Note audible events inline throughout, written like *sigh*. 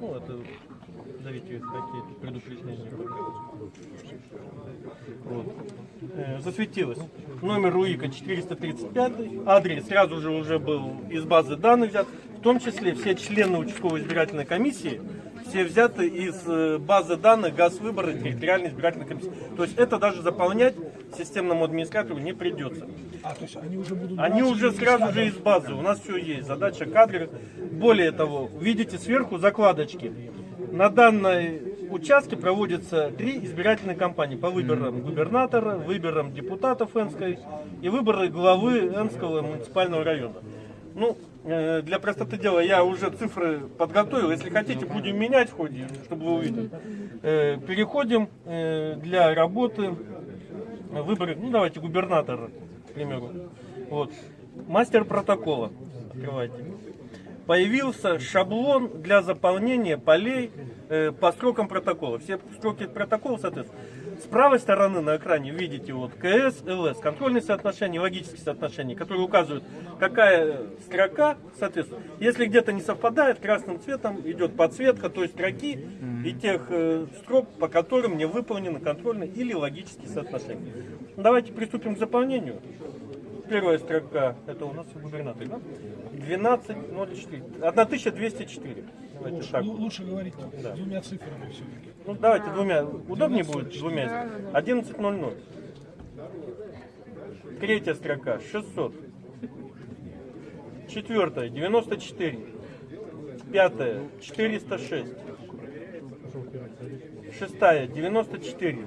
Ну, это давите какие предупреждения. Вот. Э, засветилось. Номер УИКа 435, адрес сразу же уже был из базы данных взят, в том числе все члены участковой избирательной комиссии, все взяты из э, базы данных газ выбора территориальной избирательной комиссии. То есть это даже заполнять системному администратору не придется. А, то есть они уже будут... Они уже сразу же из базы. У нас все есть. Задача кадры. Более того, видите сверху закладочки. На данной участке проводятся три избирательные кампании по выборам губернатора, выборам депутатов Энской и выборы главы Энского муниципального района. Ну, э, для простоты дела я уже цифры подготовил. Если хотите, будем менять в ходе, чтобы вы увидели. Э, Переходим э, для работы выборы, ну давайте губернатора, к примеру. Вот. Мастер протокола. Открывайте. Появился шаблон для заполнения полей э, по строкам протокола. Все строки протокола, соответственно. С правой стороны на экране видите вот КС, ЛС, контрольные соотношения, логические соотношения, которые указывают, какая строка, соответственно. Если где-то не совпадает, красным цветом идет подсветка той строки и тех э, строк, по которым не выполнены контрольные или логические соотношения. Давайте приступим к заполнению. Первая строка, это у нас губернатор, да? 1204, 1204. Давайте Лучше, так. лу- лучше говорить Да. двумя цифрами все-таки. Ну давайте двумя. Удобнее будет двумя. 11.00. Третья строка 600. Четвертая 94. Пятая 406. Шестая 94.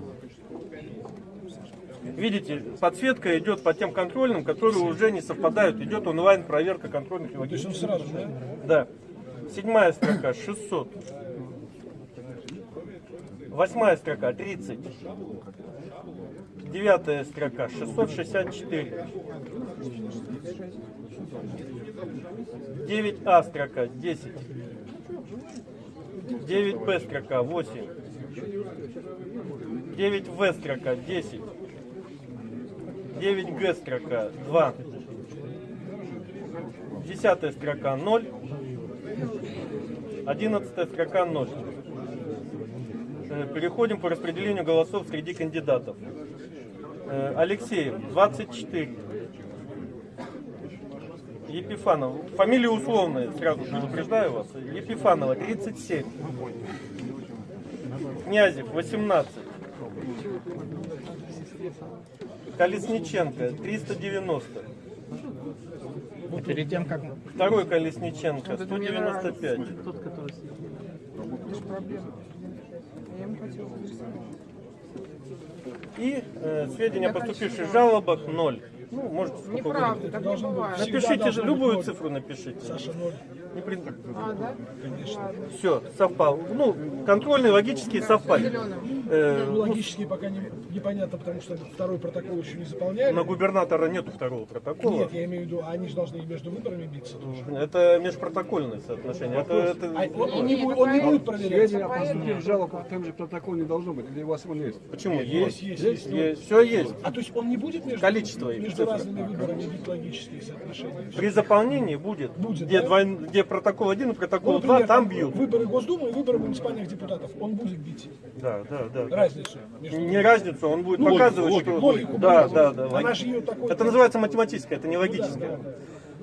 Видите, подсветка идет по тем контрольным, которые уже не совпадают. Идет онлайн проверка контрольных и он логических. сразу, да? Да. Седьмая строка 600. Восьмая строка 30. Девятая строка 664. 9А строка 10. 9Б строка 8. 9В строка 10. 9Г строка 2. Десятая строка 0. Одиннадцатая строка 0. Э, Переходим по распределению голосов среди кандидатов. Э, Алексеев 24. Епифанов. Фамилия условная, сразу предупреждаю вас. Епифанова 37. Князев 18. Колесниченко 390. Перед тем, как Второй Колесниченко 195. И э, сведения о поступивших жалобах 0. Ну, можете сколько Неправда, так не бывает. Напишите любую цифру напишите. Саша, ноль. Не при- А, да? Ладно. Все, совпал. Ну, контрольные, логические совпали. Э, Ну, ну, логически пока не, непонятно, потому что второй протокол еще не заполняли. на губернатора нету второго протокола. Нет, я имею в виду, они же должны между выборами биться. тоже. Это межпротокольное соотношение. Это, это- А он, он не будет, он не будет проверять. Сведения о поступивших жалобах в том же протоколе не должно быть, или у вас он есть? Почему? Есть, Есть, есть, есть. Все есть. А то есть он не будет между, Количество между разными выборами бить логические соотношения? При заполнении будет, Будет, где, да? двой- где протокол 1 и протокол Ну, 2, например, там бьют. Выборы Госдумы и выборы муниципальных депутатов. Он будет бить Да, да, да. разницу. Между... Не разницу, он будет Ну, показывать, логику, что... логику да, показывает. да, да. Она лог- же ее такой- Это называется математическое, это не логическое.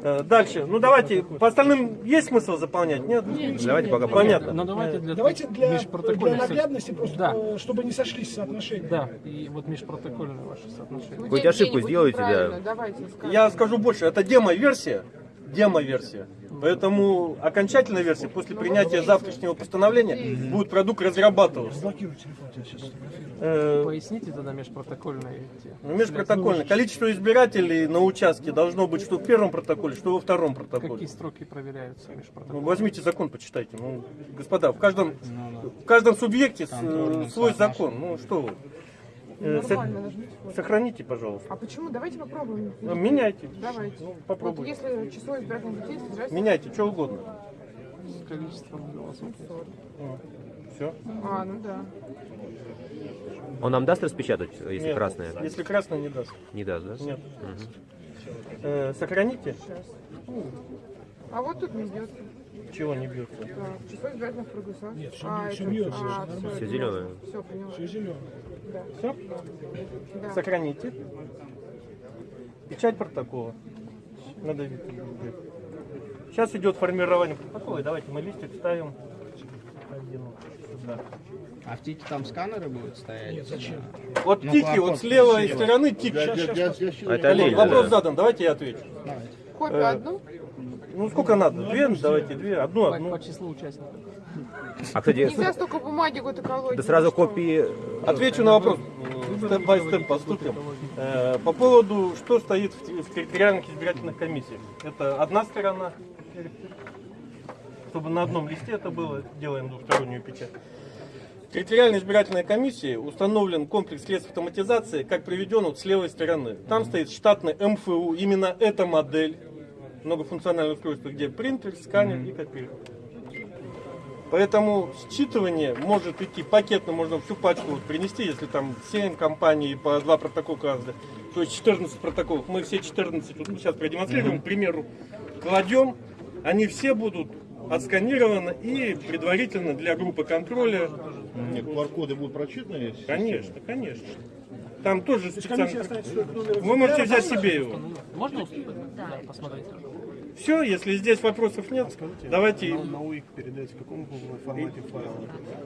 Э, Дальше. Ну давайте, по остальным есть смысл заполнять? Нет? Давайте пока Понятно. Ну давайте для, Давайте для, для наглядности просто, Да. э, чтобы не сошлись соотношения. Да, и вот межпротокольные ваши соотношения. Ну, Хоть где- ошибку сделайте, да. Давайте скажем. Я скажу больше, это демо-версия. Демо-версия. Поэтому окончательная версия после принятия завтрашнего постановления будет продукт разрабатываться. Э, Поясните тогда межпротокольные ну, Межпротокольно. Количество избирателей на участке должно быть что в первом протоколе, что во втором протоколе. Какие строки проверяются Ну, межпротокольные? возьмите закон, почитайте. Ну, господа, в каждом, в каждом субъекте э, свой закон. Ну что вы. Э, со- сохраните, пожалуйста. А почему? Давайте попробуем. Ну, Меняйте. Давайте. Ну, Вот попробуйте. если число избирательных детей снижается... Меняйте, что угодно. С количеством голосов. Все. А, ну да. Он нам даст распечатать, если красное? Если красное не даст. Не даст, да? Нет. Э, сохраните. А вот тут не идет. Чего не бьется? Да, число избирательных корпусов. Нет, всё А, всё это- бьётся, а, всё всё, Всё это- зелёное. Всё, поняла. Все зеленое. Да. Все? Да. Сохраните. Печать протокола. Надавите. Сейчас идет формирование протокола. И Давайте мы листик ставим один сюда. А в тике там сканеры будут стоять? Нет, зачем? Вот Ну, тики, вот с левой стороны тик. Это Коллеги, олень, вопрос да. задан, давайте я отвечу. Копию Э, одну? Ну сколько надо? Две? Давайте две. Одну, По, одну. по числу участников. А, кстати, Нельзя столько бумаги вот колоть. да сразу ну копии... Отвечу на вопрос. Степ бай степ поступим. Э, По поводу, что стоит в те- в территориальных избирательных комиссиях. Это одна сторона. Чтобы на одном листе это было, делаем двухстороннюю печать. В территориальной избирательной комиссии установлен комплекс средств автоматизации, как приведен вот с левой стороны. Там стоит штатный МФУ, именно эта модель, многофункциональное устройство, где принтер, сканер и копирование. Поэтому считывание может идти пакетно, можно всю пачку вот принести, если там 7 компаний по 2 протокола каждый, то есть 14 протоколов. Мы все 14, вот мы сейчас продемонстрируем, к примеру, кладем, они все будут отсканированы и предварительно для группы контроля. Нет, QR-коды будут прочитаны? Конечно, конечно. Там тоже специально. Вы можете взять себе его. Можно уступить? Да. посмотреть. Все, если здесь вопросов нет, давайте. На УИК передать в каком формате файла?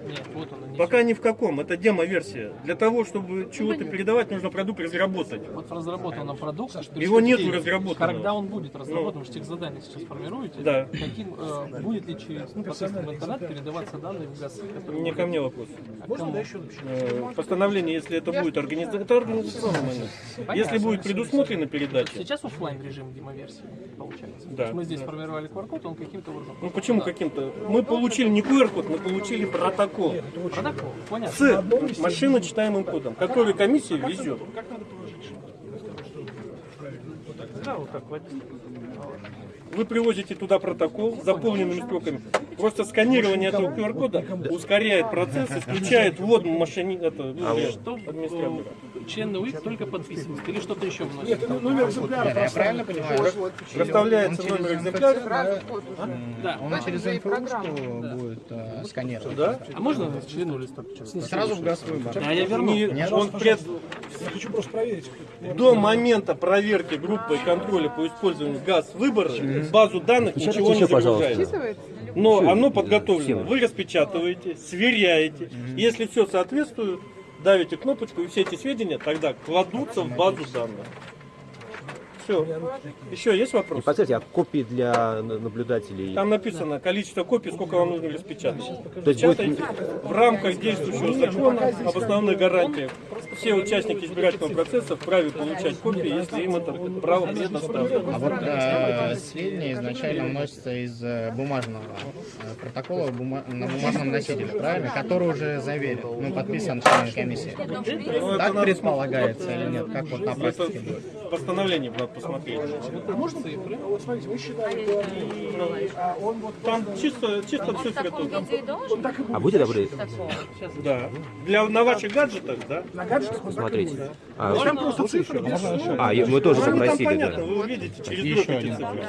Нет, вот они Пока ни в каком, это демо-версия. Для того, чтобы чего-то передавать, нужно продукт разработать. Вот в разработанном продукте. Его нету разработанного. Когда он будет разработан, вы же тех задания сейчас формируете. Да. Каким, э, будет ли через посредством интернет передаваться данные в ГАЗ? которые Не ко мне вопрос. Можно, да, еще? Э, Постановление, если это будет организовано, это организационный момент. Если будет предусмотрена передача, Сейчас офлайн режим демоверсии получается. Да. То есть мы здесь формировали QR-код, он каким-то образом. ну почему каким-то? Мы получили не QR-код, мы получили протокол Протокол, понятно. с машиночитаемым кодом, который комиссия везет. Да, вот так вот. Вы привозите туда протокол с заполненными строками. Просто сканирование этого QR-кода ускоряет процесс, исключает ввод машине, это, ну, Что администратора. э, член УИК только подписывает или что-то еще вносит? Нет, это номер экземпляра Я правильно понимаю? Проставляется Он через номер экземпляра. Да. Он через же и МФУшку программа. будет э, сканировать. Да? А можно члену листа? Сразу в газ выбор. Да, я верну. Не- он пред- Я хочу просто проверить. до момента проверки группы контроля по использованию газ выбора в базу данных ничего не загружается. Но оно подготовлено. Вы распечатываете, сверяете. Если все соответствует, давите кнопочку, и все эти сведения тогда кладутся в базу данных. Все. Еще есть вопрос? подскажите, а копии для на- наблюдателей? Там написано количество копий, сколько вам нужно распечатать. То есть будет- в рамках действующего закона об основных гарантиях. Все участники избирательного процесса вправе получать копии, если им это право предоставлено. А вот э, сведения изначально вносятся из э, бумажного э, протокола бума- на бумажном носителе, правильно? Который уже заверен, ну, подписан членами комиссии. Ну, Так предполагается или нет? Как вот на практике будет? постановление надо посмотреть. Цифры. Вот смотрите, вы считаете, а он вот Там чисто, чисто цифры тут. А будет. будьте добры, Да. Для, на ваших гаджетах, да? На гаджетах он смотрите. А, Там просто цифры а, мы тоже Ну, попросили, понятно, да. вы увидите через дробь эти цифры.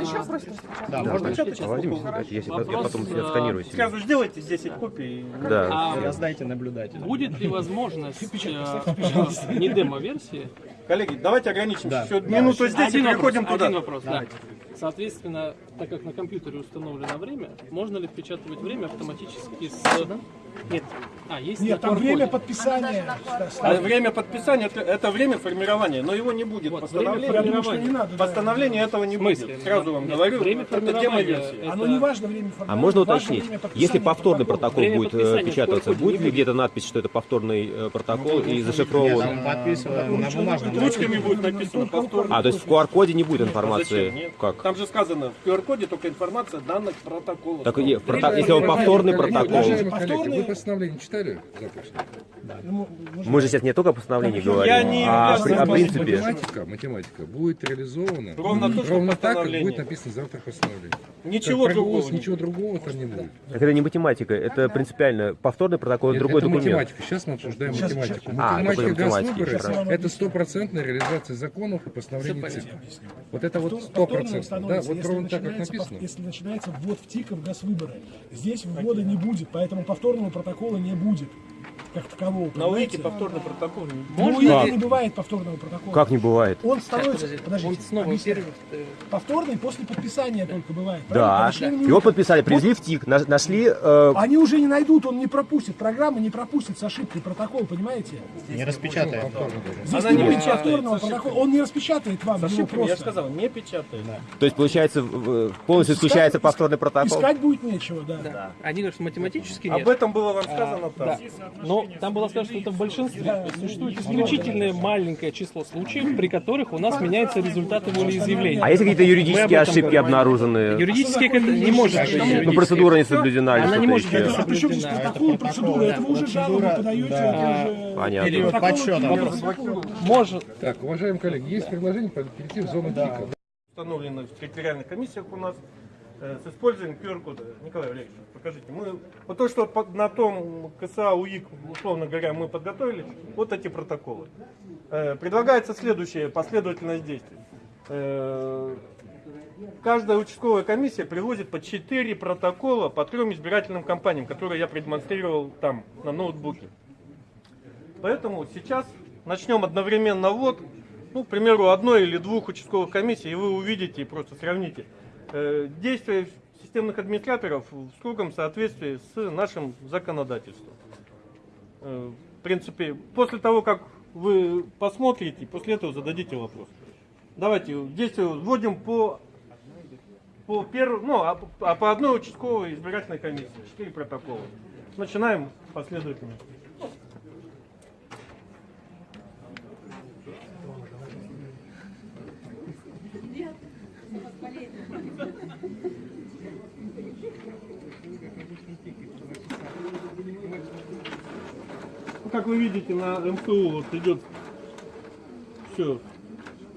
Еще просто Да, можно А если я потом себе отсканирую себе. Сразу сделайте 10 копий. Да. А раздайте наблюдателю. будет ли возможность э, не демо-версии? Коллеги, давайте ограничимся. Да. Еще минуту здесь и Один вопрос, переходим туда. один вопрос, да. Соответственно, так как на компьютере установлено время, можно ли впечатывать время автоматически с... Нет. А, есть Нет, там время подписания. да, А время подписания это, это время формирования, но его не будет. Вот, Постановление, время Я думаю, что не надо. да. постановление этого не смысле? будет. Сразу вам Нет, говорю, время это формирования демо-версия. это- Оно не важно время А формирования, можно важно уточнить, если повторный протокол Время будет э, печататься, будет ли где-то надпись, что это повторный э, протокол и Нет, зашифрован? подписываем на бумажном Ручками будет написано повторно. А, то есть в QR-коде не будет Зачем? информации? Как? Там же сказано, в QR-коде только информация данных протокола. Так и в прото- если он повторный протокол. Повторный- Вы постановление читали запущено? Ну, Мы же сейчас не только о постановлении говорим, Я не а при- о принципе. Математика, математика будет реализована Ровно то, ровно так, как будет написано завтра постановление. Ничего Как другого. Ничего другого там не будет. Так это не математика, это принципиально повторный протокол, Это, другой это документ. математика. Сейчас мы обсуждаем математику. А, Математика госвыборы хорошо. – это стопроцентная реализация законов и постановлений ЦИК. Вот это вот стопроцентно. Да, вот ровно так, как написано. Если начинается ввод в ТИКов госвыборы, здесь ввода не будет, поэтому повторного протокола не будет как такового. На УИКе повторный протокол. На Можно УИКе ли- не бывает повторного протокола. Как не бывает? Он становится, Подожди, подождите, он снова первый, э, повторный после подписания только бывает. Да. Его подписали, привезли в ТИК, на- нашли... э, Они уже не найдут, он не пропустит, программа не пропустит с ошибкой протокол, понимаете? Не распечатает. Здесь Она не будет печатает повторного протокола, он не распечатает вам С ошибками, я сказал, не печатает. То есть, получается, полностью исключается повторный протокол? Искать будет нечего, да. Они говорят, что математически Об нет. этом было вам сказано там. Да. Но там было сказано, что это в большинстве. Существует исключительное маленькое число случаев, при которых у нас меняются результаты волеизъявления. А если какие-то юридические ошибки говорим. обнаружены? Юридически это не может быть. Ну, процедура не соблюдена Она не может быть еще? А соблюдена. протокол, процедура? Это вы уже жалобу подаете. Понятно. Период подсчета. Может. Так, уважаемые коллеги, есть предложение перейти в зону ТИКа. установлены в территориальных комиссиях у нас с использованием QR-кода. Николай Валерьевич, покажите. Мы, вот то, что на том КСА УИК, условно говоря, мы подготовили, вот эти протоколы. Э, Предлагается следующая последовательность действий. Э, Каждая участковая комиссия привозит по 4 протокола по трем избирательным кампаниям, которые я продемонстрировал там, на ноутбуке. Поэтому сейчас начнем одновременно ввод, ну, к примеру, одной или двух участковых комиссий, и вы увидите и просто сравните э, действия системных администраторов в строгом соответствии с нашим законодательством. Э, в принципе, после того, как вы посмотрите, после этого зададите вопрос. Давайте действия вводим по по первому, ну, а, а по одной участковой избирательной комиссии, четыре протокола. Начинаем последовательно. Как вы видите, на МФУ вот идет все.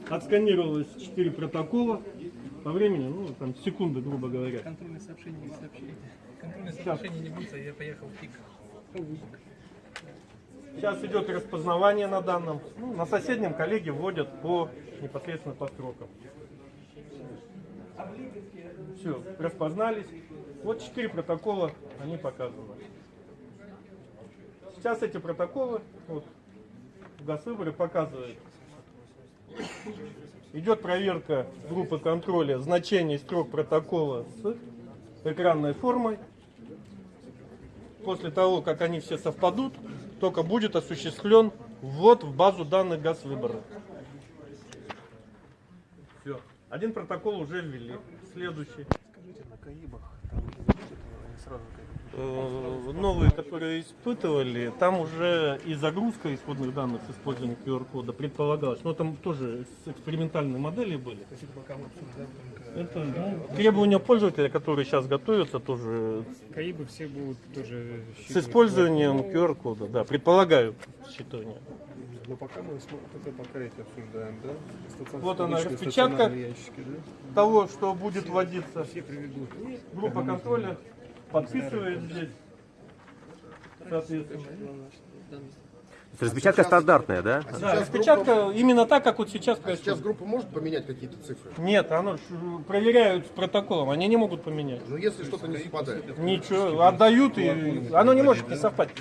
Отсканировалось 4 протокола. По времени, ну, там, секунды, грубо говоря. Контрольное сообщение не сообщили. Контрольное Сейчас. не будет, а я поехал в ТИК. Сейчас идет распознавание на данном. Ну, на соседнем коллеги вводят по непосредственно по строкам. Все, распознались. Вот четыре протокола, они показаны. Сейчас эти протоколы, вот, в Госвыборы показывают. Идет проверка группы контроля значений строк протокола с экранной формой. После того, как они все совпадут, только будет осуществлен ввод в базу данных Газвыбора. Все. Один протокол уже ввели. Следующий. Э, Новые, которые испытывали, там уже и загрузка исходных данных с использованием QR-кода предполагалась. Но там тоже с экспериментальной модели были. Это ну, требования пользователя, которые сейчас готовятся, тоже КАИБы все будут тоже с использованием QR-кода, да, предполагаю считывание. Но пока мы только пока эти обсуждаем, да? Стационарные- Вот она, распечатка. ящики, да? Того, что будет вводиться, Все приведут. группа контроля подписывает здесь, соответственно. Распечатка стандартная, да? Да, распечатка именно так, как вот сейчас Сейчас происходит. группа может поменять какие-то цифры? Нет, оно э, проверяют с протоколом, они не могут поменять. Но если что-то не совпадает. Ничего, отдают и оно не может не совпасть.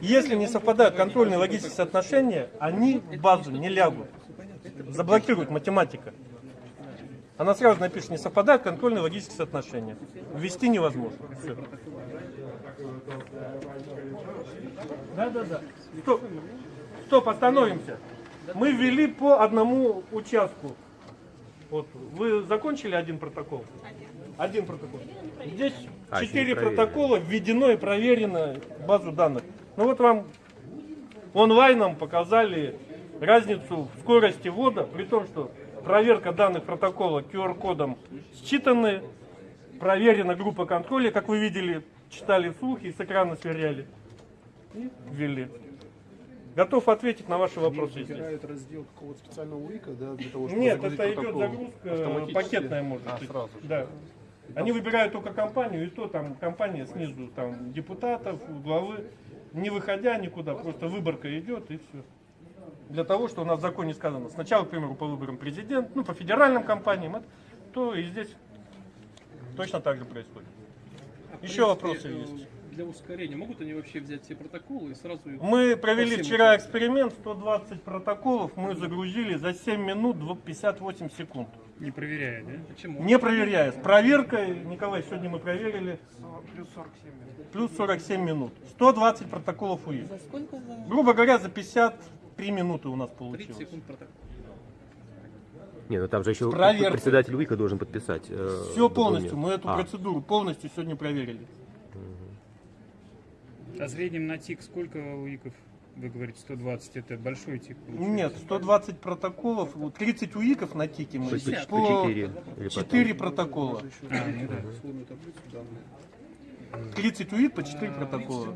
Если не совпадают контрольные логические соотношения, они в базу не лягут. Заблокирует математика. Она сразу напишет, не совпадают контрольные логические соотношения. Ввести невозможно. Всё. Да, да, да. Стоп, Стоп, остановимся. Мы ввели по одному участку. Вот вы закончили один протокол? Один протокол. Здесь А, четыре протокола введено и проверено базу данных. Ну вот вам онлайном показали разницу в скорости ввода, при том, что проверка данных протокола QR-кодом считаны, проверена группа контроля, как вы видели, читали вслух и с экрана сверяли. И ввели. Готов ответить на ваши вопросы. есть. Выбирают раздел какого-то специального УИКа, да, для того, чтобы Нет, это идет загрузка пакетная, может А, быть. сразу же. Да. Они выбирают только компанию, и то там компания снизу, там депутатов, главы, не выходя никуда, просто выборка идет и все. Для того, что у нас в законе сказано, сначала, к примеру, по выборам президент, ну, по федеральным компаниям, это- то и здесь точно так же происходит. А, Еще принципе, вопросы э, есть? Для ускорения могут они вообще взять все протоколы и сразу Мы провели вчера эксперимент, 120 протоколов мы загрузили за 7 минут 58 секунд. Не проверяя, да? Почему? Не проверяя. С проверкой, Николай, сегодня мы проверили. Плюс 47 минут. 120 протоколов УИ. За сколько? За Грубо говоря, за 53 минуты у нас 30 получилось. секунд протокол. Не, ну там же еще Проверка. председатель УИКа должен подписать. э, Все полностью, документ. мы эту А, процедуру полностью сегодня проверили. А в среднем на ТИК сколько УИКов? Вы говорите 120, это большой ТИК получается? Нет, 120 протоколов, вот 30 УИКов на тике мы. По- Шестьдесят. по четыре или по 4 протокола. А, ну да. Условную таблицу данные. 30 УИК по 4 протокола.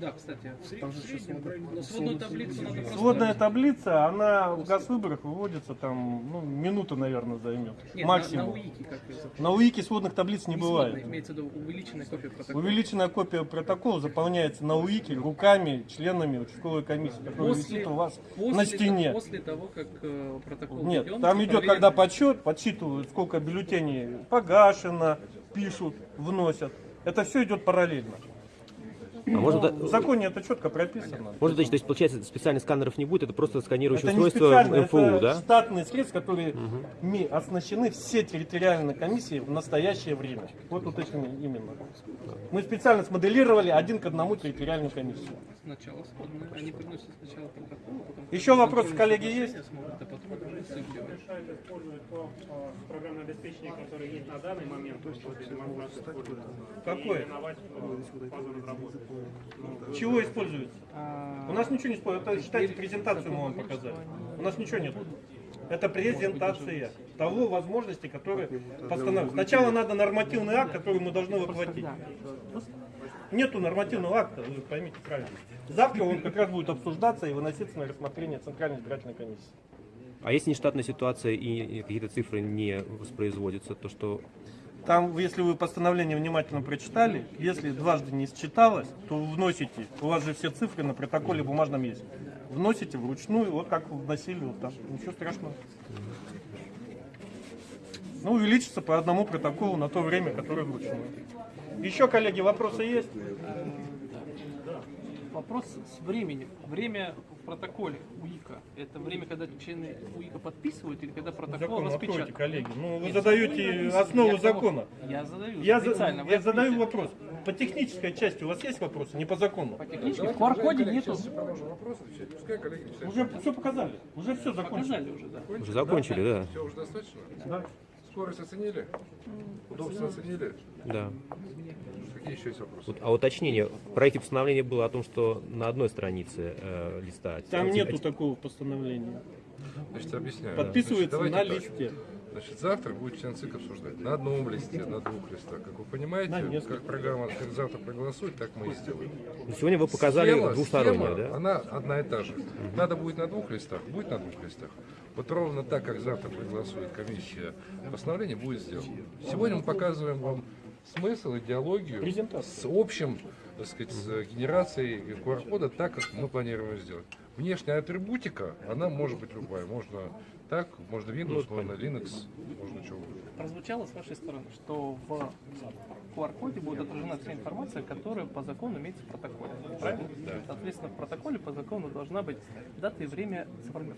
Да, кстати. в среднем, но сводную таблицу надо просто... Сводная таблица, она в газвыборах выводится там, ну, минута, наверное, займет. Нет, Максимум. На, на УИКе как это? На УИКе сводных таблиц не сводная, бывает. Имеется в виду увеличенная копия протокола. Увеличенная копия протокола заполняется на УИКе руками членами участковой комиссии, которая висит у вас после на стене. После того, как э, протокол Нет, введен, там идет, проверен. когда подсчет, подсчитывают, сколько бюллетеней погашено, пишут, вносят. Это все идет параллельно. А может, В законе это четко прописано. может, значит, то есть, получается, специальных сканеров не будет, это просто сканирующее Это не устройство специально, МФУ, это да? штатные средства, которые ми- оснащены все территориальные комиссии в настоящее время. Вот уточнение именно. Мы специально смоделировали один к одному территориальную комиссию. Сначала. Они приносят сначала протокол, а потом... Еще вопросы, контрольные коллеги, есть? а то программное обеспечение, которое есть на данный момент, то есть демонстрации Какое? Фазу разработки. Чего используется? У нас ничего не используется. Это, считайте, презентацию мы вам показали. У нас ничего нет. Это презентация того возможности, которые постановлены. Сначала надо нормативный акт, который мы должны воплотить. Нету нормативного акта, вы поймите правильно. Завтра он как раз будет обсуждаться и выноситься на рассмотрение Центральной избирательной комиссии. А если нештатная ситуация и какие-то цифры не воспроизводятся, то что Там, если вы постановление внимательно прочитали, если дважды не считалось, то вносите, у вас же все цифры на протоколе бумажном есть. Вносите вручную, вот как вносили вот там. Ничего страшного. Ну, увеличится по одному протоколу на то время, которое вручную. Еще, коллеги, вопросы есть? Вопрос с временем. Время протоколе УИКа. Это время, когда члены УИКа подписывают или когда протокол Закон откройте, распечатан? коллеги. Ну, вы Нет, задаете основу я- закона. Я задаю Я, за- я задаю вопрос. По технической части у вас есть вопросы? Не по закону. По технически в QR-коде нету. Уже все показали. Уже все закончили. Показали уже, да. уже закончили, да? Все уже достаточно? Да. Скорость оценили? Удобство оценили? Да. Какие еще есть вопросы? Вот, а уточнение, в проекте постановления было о том, что на одной странице э, листа. Там А нету теперь- такого постановления. Значит, объясняю. Подписывается Значит, на так. листе. Значит, завтра будет член ЦИК обсуждать. На одном листе, на двух листах. Как вы понимаете, как программа, как завтра проголосует, так мы и сделаем. Ну, Сегодня вы показали Схема- двустороннее, схема, да? Она одна и та же. Надо будет на двух листах, будет на двух листах. Вот ровно так, как завтра проголосует комиссия, постановление будет сделано. Сегодня мы показываем вам смысл, идеологию с общим, так сказать, с генерацией QR-кода так, как мы планируем сделать. Внешняя атрибутика, она может быть любая. Можно так, можно Windows, можно Linux, можно что угодно. Прозвучало с вашей стороны, что в QR-коде будет отражена вся информация, которая по закону имеется в протоколе. Правильно? Соответственно, в протоколе по закону должна быть дата и время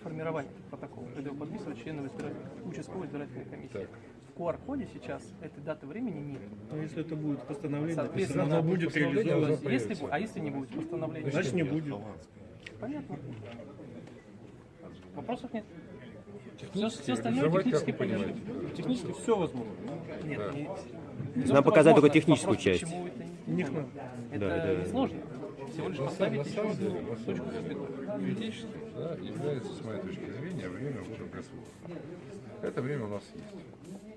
формирования протокола, когда его подписывают члены избирательной- участковой избирательной комиссии. Так. В QR-коде сейчас этой даты времени нет. Но если это будет постановление, Соответственно, оно будет реализовано. Если, а если не будет постановления? Значит, не будет. Понятно. Вопросов нет. Все, Технически все остальное технически понятно. Технически все возможно. Нет, Да. не- нам показать только техническую Вопрос, часть. почему это не- надо. Это Да, да, да. несложно. Всего лишь самом, на поставить самом еще деле, на самом деле, юридически да, является, с моей точки зрения, время выборов государства. Это время у нас есть.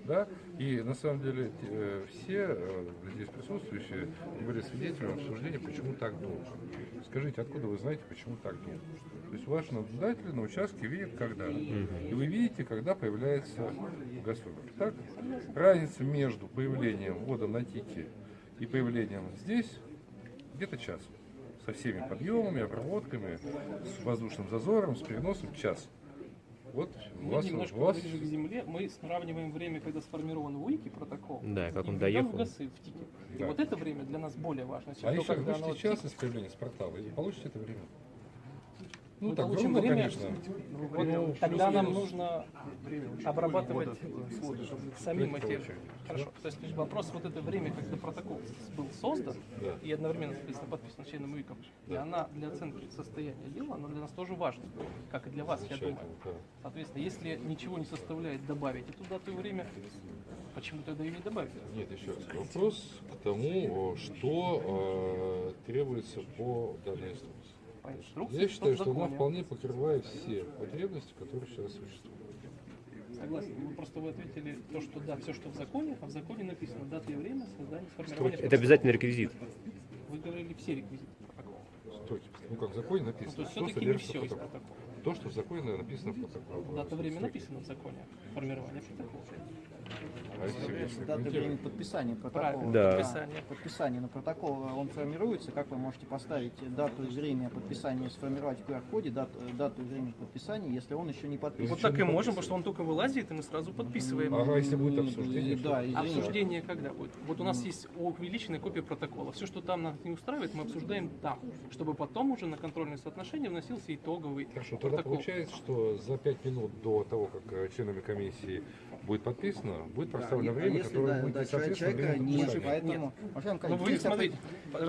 Да? И на самом деле э, все э, здесь присутствующие были свидетелями обсуждения, почему так долго. Скажите, откуда вы знаете, почему так долго? То есть ваши наблюдатели на участке видят, когда. И вы видите, когда появляется газвыбор. Так? Разница между появлением ввода на тике и появлением здесь где-то час. Со всеми подъемами, обработками, с воздушным зазором, с переносом час. Вот у Мы вас, немножко у вас ближе к земле, мы сравниваем время, когда сформирован УИКе протокол, Да, как и он доехал. в ГАСы, в ТИКе. И Да. вот это время для нас более важно, чем А то, если когда оно вышлите в час ТИКе. из появления с портала, и получите это время. Ну, Мы так получим грубо, время, конечно. вот Ну, тогда нам плюс-минус. нужно обрабатывать самим Сколько эти... Хорошо, то есть вопрос вот это время, когда протокол был создан Да. и одновременно, соответственно, подписан членом УИКом, и Да. она для оценки состояния дела, она для нас тоже важна, как и для вас, я думаю. Соответственно, если ничего не составляет добавить эту дату и время, почему тогда ее не добавить? Нет, еще раз. Вопрос к тому, о, что э, требуется по данной инструкции. По инструкции, Я считаю, что она вполне покрывает все потребности, которые сейчас существуют. Согласен. Вы просто вы ответили то, что да, все, что в законе, а в законе написано дата и время создания сформирования. Это обязательный реквизит. Вы говорили все реквизиты протокола. Стойте. Ну как в законе Ну, написано. то есть что все-таки не все в из протокола. То, что в законе написано в протоколе. Дата время написано в законе формирования протокола. Прокомментируете? времени подписания протокола. Да. подписание. Подписание на протокол, он формируется, как вы можете поставить дату и время подписания, сформировать в QR-коде дату, дату и время подписания, если он еще не подписан. Вот так и можем, потому что он только вылазит, и мы сразу подписываем. Ага, если будет обсуждение, да, время. Обсуждение когда будет? Вот у нас есть увеличенная копия протокола. Все, что там нас не устраивает, мы обсуждаем там, чтобы потом уже на контрольное соотношение вносился итоговый Хорошо, тогда протокол. получается, что за пять минут до того, как э, членами комиссии будет подписано, будет проставлено А время, если, которое да, будет да, соответственно человека времени нет, поэтому, уважаемые Ну вы смотрите,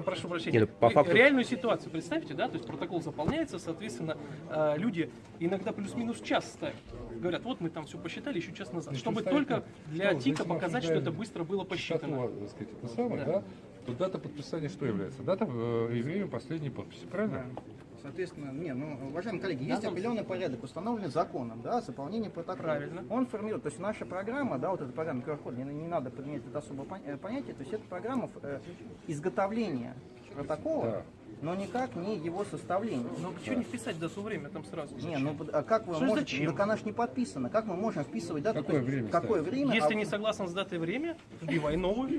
прошу Не, прощения, ну, по факту- реальную ситуацию представьте, да, то есть протокол заполняется, соответственно, э, люди иногда плюс-минус час ставят. Говорят, вот мы там все посчитали еще час назад, чтобы только что, для если ТИКа показать, что это быстро было посчитано. частоту, так сказать, это самое, Да. да. то дата подписания что является? Дата э, и время последней подписи, правильно? Соответственно, не, ну, уважаемые коллеги, есть определенный порядок, установленный законом, да, заполнение протокола. Правильно. Он формирует, то есть наша программа, да, вот эта программа QR-код, не, не надо подменять это особое э, понятие, то есть это программа э, изготовления протокола, Да. но никак не его составления. Но почему не вписать дату время там сразу? Не, ну а как вы Что можете, зачем? ну, так она ж не подписана, как мы можем вписывать дату? Какое То есть время Какое ставить? время? Если а- не согласен с датой и время, вбивай новую.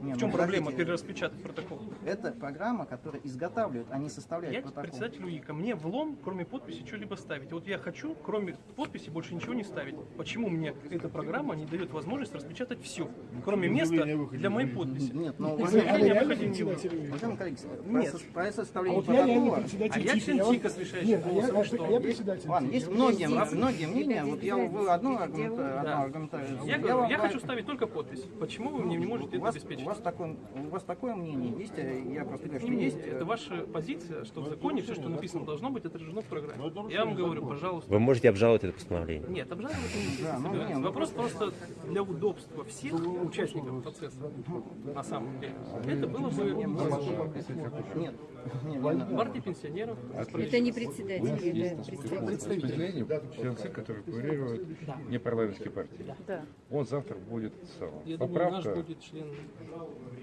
Не, В ну, чем проблема подождите. перераспечатать протокол? Это программа, которая изготавливает, а не составляет Я протокол. председатель УИКа. Мне влом, кроме подписи, что-либо ставить. Вот я хочу, кроме подписи, больше ничего не ставить. Почему мне эта программа не дает возможность распечатать все, кроме места для моей подписи? Нет, ну, И уважаемые заявление коллеги, о выходе не было. уважаемые коллеги, Нет. про, А составление я реально протокола. А я член вам- ТИКа с решающим Нет, а я, голосом, а что? я председатель Ладно, есть многие, многие мнения. Вот я вы одно аргументарию. Я я хочу ставить только подпись. Почему вы мне не можете у это обеспечить? У вас такое, у вас такое мнение есть, э, я просто говорю, что есть. Это ваша позиция, что в законе все, что написано, должно быть отражено в программе. Я вам говорю, пожалуйста. Вы можете обжаловать это постановление. Нет, обжаловать не Да, ну, не, ну, Вопрос просто для удобства всех участников процесса, на самом деле. Это было бы Нет, нет, партии пенсионеров. Это не председатель, это представитель. который курирует непарламентские партии. Да. Он завтра будет сам. Я думаю, наш Поправка.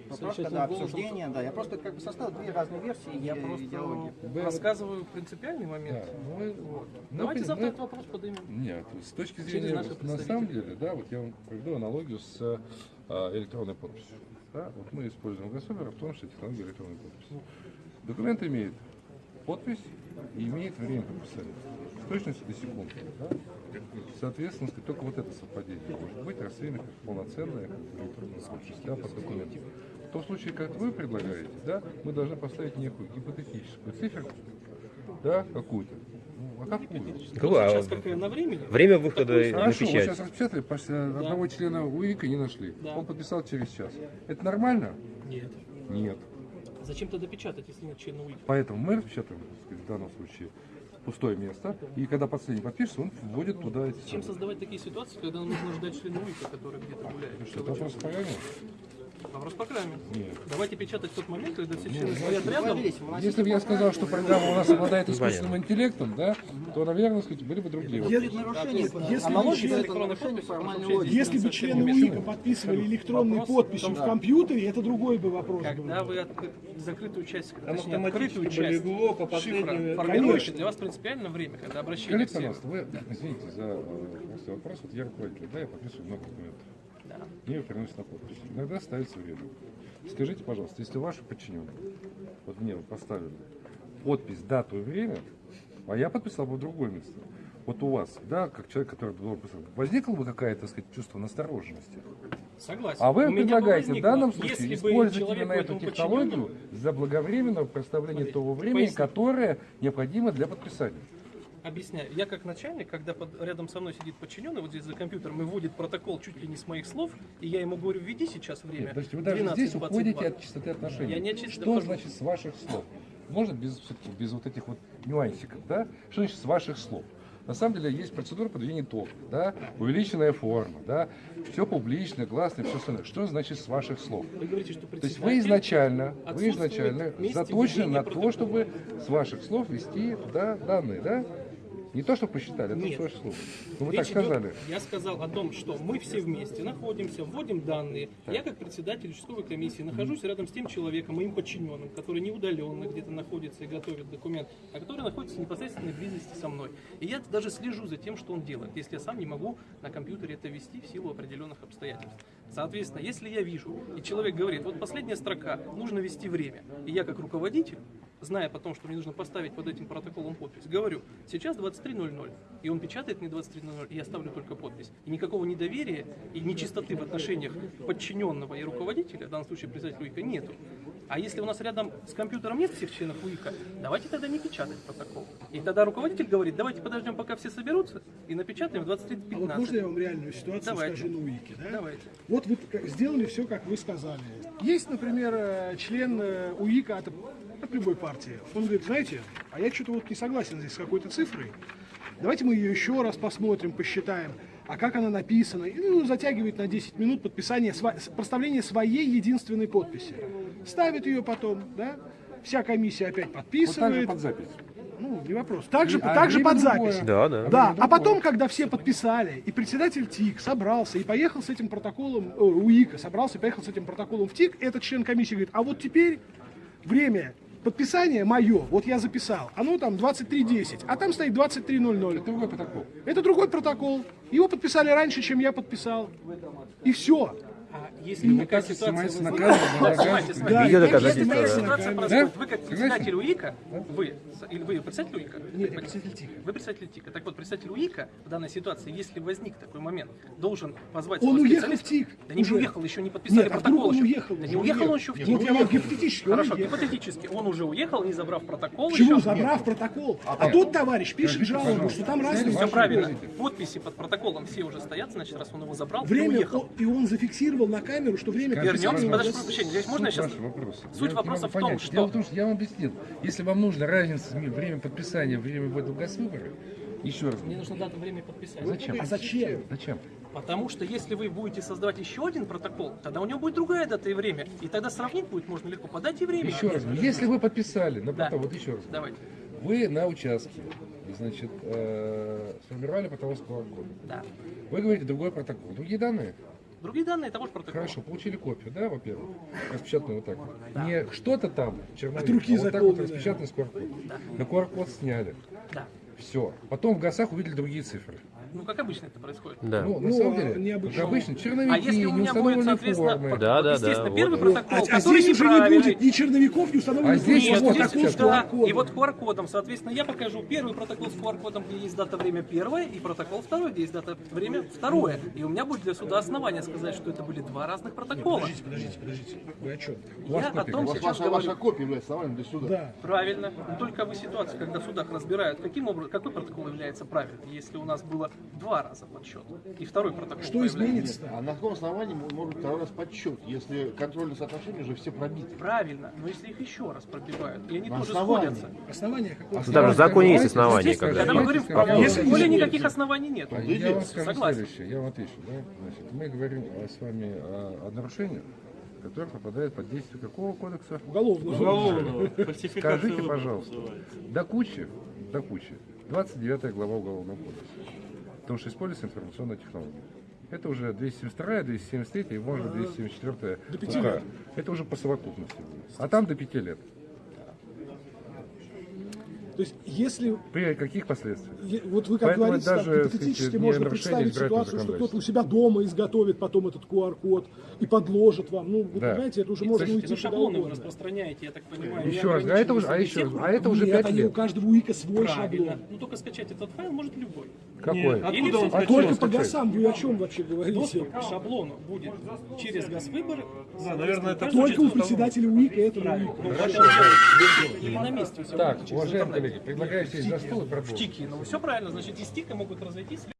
Поправка, да, обсуждение, да. Я просто как бы составил две разные версии Я просто идеологии. рассказываю принципиальный момент. Да, ну, мы- Вот. ну, Давайте мы- завтра мы- этот вопрос поднимем. Нет, с точки зрения, наших на самом деле, да, вот я вам проведу аналогию с а, электронной подписью. Да? Вот мы используем Гособер, в том числе технологию электронной подписи. Документ имеет подпись и имеет время подписания. В точности до секунды. Да? Соответственно, только вот это совпадение может быть расценено как полноценное как да, под документом. В том случае, как вы предлагаете, да, мы должны поставить некую гипотетическую циферку, да, какую-то. Ну, а какую? Какое? А, Сейчас какое на времени? Время выхода на Хорошо, вы печать. сейчас распечатали, почти одного члена УИКа не нашли. Да. Он подписал через час. Это нормально? Нет. Нет. Зачем тогда печатать, если нет члена УИКа? Поэтому мы сказать, в данном случае, пустое место. И когда последний подпишется, он вводит туда эти создавать такие ситуации, когда нужно ждать члена УИКа, который где-то гуляет? Что, это вопрос по программе. Нет. Давайте печатать в тот момент, когда все члены стоят рядом. Если бы я сказал, что программа у нас обладает искусственным интеллектом, да, то, наверное, сказать, были бы другие. Вопросы. Нарушение, Если бы члены УИКа подписывали электронной Вопрос в подписью компьютере, это другой бы вопрос Когда был. вы откры- закрытую часть, Там точнее, открытую часть шифра формируете, для вас принципиально время, когда обращение вы, извините за э, вопрос, вот я руководитель, да, я подписываю много документов. Мне их приносят на подпись. Иногда ставится время. Скажите, пожалуйста, если ваши подчиненные, вот мне вот поставили подпись, дату и время, а я подписал бы в другое место. Вот у вас, да, как человек, который должен писать, возникло бы какое-то, так сказать, чувство настороженности? Согласен. А вы У предлагаете в данном случае если использовать именно эту технологию подчиненному- заблаговременного представления того времени, поясни. которое необходимо для подписания. Объясняю. Я как начальник, когда под- рядом со мной сидит подчиненный, вот здесь за компьютером, и вводит протокол чуть ли не с моих слов, и я ему говорю, введи сейчас время. Нет, подождите, вы даже 12:22. здесь уходите от чистоты отношений. Я не от чистоты Что ухожу. значит с ваших слов? Можно без, все-таки без вот этих вот нюансиков, да? Что значит с ваших слов? На самом деле есть процедура подведения итогов, да, увеличенная форма, да, все публично, гласно, все остальное. Что значит с ваших слов? Вы говорите, что То есть вы изначально, вы изначально заточены на то, протокола. чтобы с ваших слов вести туда данные, да? Не то, что посчитали, а то, Нет. что слова. Ну, вы Речь так сказали. идет- я сказал о том, что мы все вместе находимся, вводим данные. Я как председатель участковой комиссии нахожусь рядом с тем человеком, моим подчиненным, который не удаленно где-то находится и готовит документ, а который находится в непосредственной близости со мной. И я даже слежу за тем, что он делает, если я сам не могу на компьютере это вести в силу определенных обстоятельств. Соответственно, если я вижу, и человек говорит, вот последняя строка, нужно ввести время, и я как руководитель, зная потом, что мне нужно поставить под этим протоколом подпись, говорю, сейчас 23.00, и он печатает мне 23.00, и я ставлю только подпись. И никакого недоверия и нечистоты в отношениях подчиненного и руководителя, в данном случае председателя УИКа, нету. А если у нас рядом с компьютером нет всех членов УИКа, давайте тогда не печатать протокол. И тогда руководитель говорит, давайте подождем, пока все соберутся, и напечатаем в А вот 23.15. можно я вам реальную ситуацию Давайте. скажу на УИКе? Да? Давайте. Вот вы сделали все, как вы сказали. Есть, например, э, член э, УИКа от, от любой партии. Он говорит, знаете, а я что-то вот не согласен здесь с какой-то цифрой. Давайте мы ее еще раз посмотрим, посчитаем. А как она написана? И, ну, затягивает на 10 минут подписание, проставление своей единственной подписи. Ставит ее потом, да? Вся комиссия опять Вот подписывает. под запись. Ну, не вопрос. Также, А также время под другое. запись. Да, да. Да, а потом, когда все подписали, и председатель ТИК собрался и поехал с этим протоколом, э, УИКа собрался и поехал с этим протоколом в ТИК, этот член комиссии говорит, а вот теперь время подписания мое, вот я записал, оно там 23.10, а там стоит 23.00. Это другой протокол. Это другой протокол. Его подписали раньше, чем я подписал. И все. А если И такая ситуация возникает-. *laughs* Да, Если такая ситуация происходит, вы как председатель УИКа, вы, или вы председатель УИКа? Нет, я председатель ТИКа. Вы председатель ТИКа. Так вот, председатель УИКа в данной ситуации, если возник такой момент, должен позвать Он уехал в. ТИК Да не уже. уехал, еще не подписали Нет, а протокол. он еще. уехал Да не уехал он еще в ТИК. вот я вам гипотетически, он Хорошо, гипотетически. Он уже уехал, не забрав протокол. Чего, еще. забрав протокол? А тот товарищ пишет жалобу, что там разные... Все правильно. Подписи под протоколом все уже стоят, значит, раз он его забрал, Время, и он зафиксировал на камеру, что время Вернемся, подожди, прощения, здесь можно сейчас... вопроса. Суть Я вопроса в том, понять. что- Дело в том, что я вам объяснил. Если вам нужна разница между время подписания и время ввода в госвыборы, еще раз. Мне нужно дата время подписания. Зачем? А зачем? Зачем? Потому что если вы будете создавать еще один протокол, тогда у него будет другая дата и время. И тогда сравнить будет можно легко. По дате и время. Еще раз. Если вы подписали, на Да. протокол, вот еще раз. Давайте. Вы на участке, значит, э, сформировали протокол с. Да. Вы говорите другой протокол. Другие данные? Другие данные того же протокола. Хорошо, получили копию, да, во-первых, распечатанную вот так вот. Не что-то там, черновик, От руки а вот так вот распечатанный с QR-кодом. На QR-код сняли. Да. Все. Потом в ГАСах увидели другие цифры. Ну, как обычно это происходит. Да. Ну, на Ну, самом а деле, необычно. обычно, черновики, А если у меня будет, соответственно, формы. Да, да, естественно, да, первый вот. протокол, А, а здесь уже не будет ни черновиков, ни установленных А здесь Нет, вот здесь всё. да, QR-кодом. и вот QR-кодом, соответственно, я покажу первый протокол с QR-кодом, где есть дата, время первое, и протокол второй, где есть дата, время второе. И у меня будет для суда основания сказать, что это были два разных протокола. Подождите, подождите, подождите. Вы о чем? Я о том сейчас говорю. копия является основанием для суда. Да. Правильно. Но только вы ситуации, когда в судах разбирают, каким образом, какой протокол является правильным, если у нас было два раза подсчет и второй протокол Что изменится-то? А на каком основании может второй раз подсчет, если контрольные соотношения уже все пробиты? Правильно, но если их еще раз пробивают, и они На тоже основании. сходятся. Основание какое? Даже в законе есть основания, Здесь, когда. когда мы говорим в Если- правовом поле, никаких оснований нет. А Я вам скажу Согласен. следующее, я вам отвечу. Да? Значит, мы говорим с вами о, о нарушениях, который попадает под действие какого кодекса? Уголовного. Уголовного. Скажите, пожалуйста, до кучи, до кучи, 29 глава Уголовного кодекса, потому что используется информационная технология. Это уже 272, 273 и, может быть, 274 До пяти УК. лет. Это уже по совокупности. А там до 5 лет. То есть, если При каких последствиях? Вот вы как Поэтому говорите, даже, так гипотетически можно представить ситуацию, что кто-то у себя дома изготовит потом этот QR-код и подложит вам. Ну, вы Да. понимаете, это уже можно Слушайте, уйти ну шаблоны вы распространяете, я так понимаю. Еще раз, а это уже, а еще, а это уже Нет, 5 они у лет. каждого УИКа свой Правильно. шаблон. Ну только скачать этот файл может любой. Какой? Нет, Или откуда он А только по? ГАСам вы о чем вообще говорите? Доступ к шаблону будет через Газвыборы. Да, наверное, это Только у председателя УИКа этого УИКа. Себя. Так, уважаемые. Коллеги, предлагаю сесть за стол и В продолжить. ТИКе. Ну все правильно, значит, из ТИКа могут разойтись.